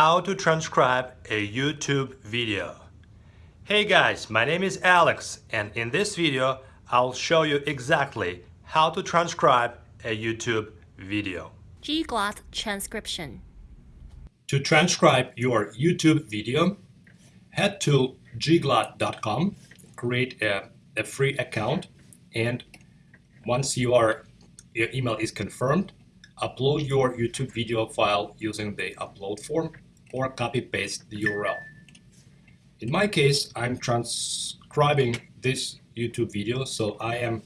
How to transcribe a YouTube video. Hey guys, my name is Alex and in this video I'll show you exactly how to transcribe a YouTube video. Gglot transcription. To transcribe your YouTube video, head to gglot.com, create a, a free account and once you are, your email is confirmed, upload your YouTube video file using the upload form or copy paste the URL. In my case, I'm transcribing this YouTube video, so I am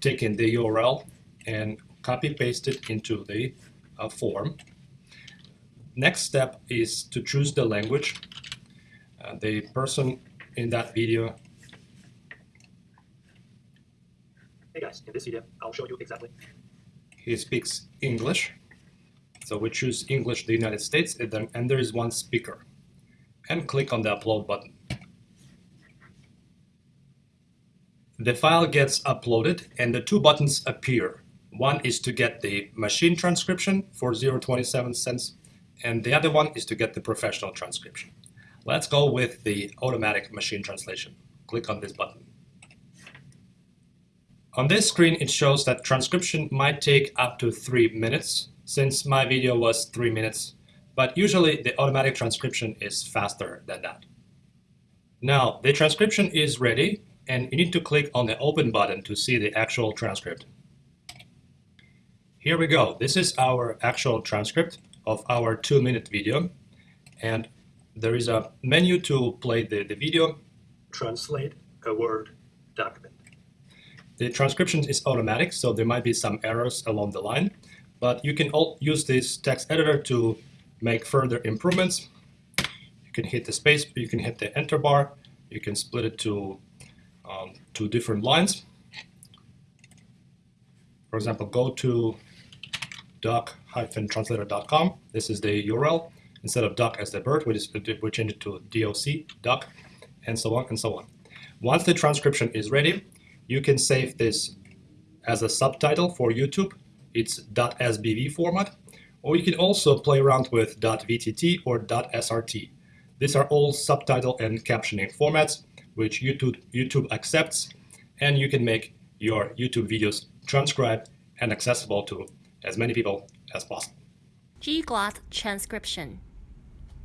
taking the URL and copy paste it into the uh, form. Next step is to choose the language. Uh, the person in that video Hey guys, in this video, I'll show you exactly he speaks English. So we choose English, the United States, and, there is one speaker. And click on the upload button. The file gets uploaded and the two buttons appear. One is to get the machine transcription for 0.27 cents and the other one is to get the professional transcription. Let's go with the automatic machine translation. Click on this button. On this screen, it shows that transcription might take up to three minutes, since my video was three minutes, but usually the automatic transcription is faster than that. Now, the transcription is ready, and you need to click on the Open button to see the actual transcript. Here we go. This is our actual transcript of our two-minute video, and there is a menu to play the, the video. translate a Word document. The transcription is automatic, so there might be some errors along the line, but you can use this text editor to make further improvements. You can hit the space, you can hit the enter bar, you can split it to um, two different lines. For example, go to doc-translator.com. This is the URL. Instead of doc as the bird, we, just, we change it to doc, doc, and so on and so on. Once the transcription is ready, you can save this as a subtitle for YouTube. It's .sbv format. Or you can also play around with .vtt or .srt. These are all subtitle and captioning formats which YouTube, YouTube accepts and you can make your YouTube videos transcribed and accessible to as many people as possible. Gglot transcription.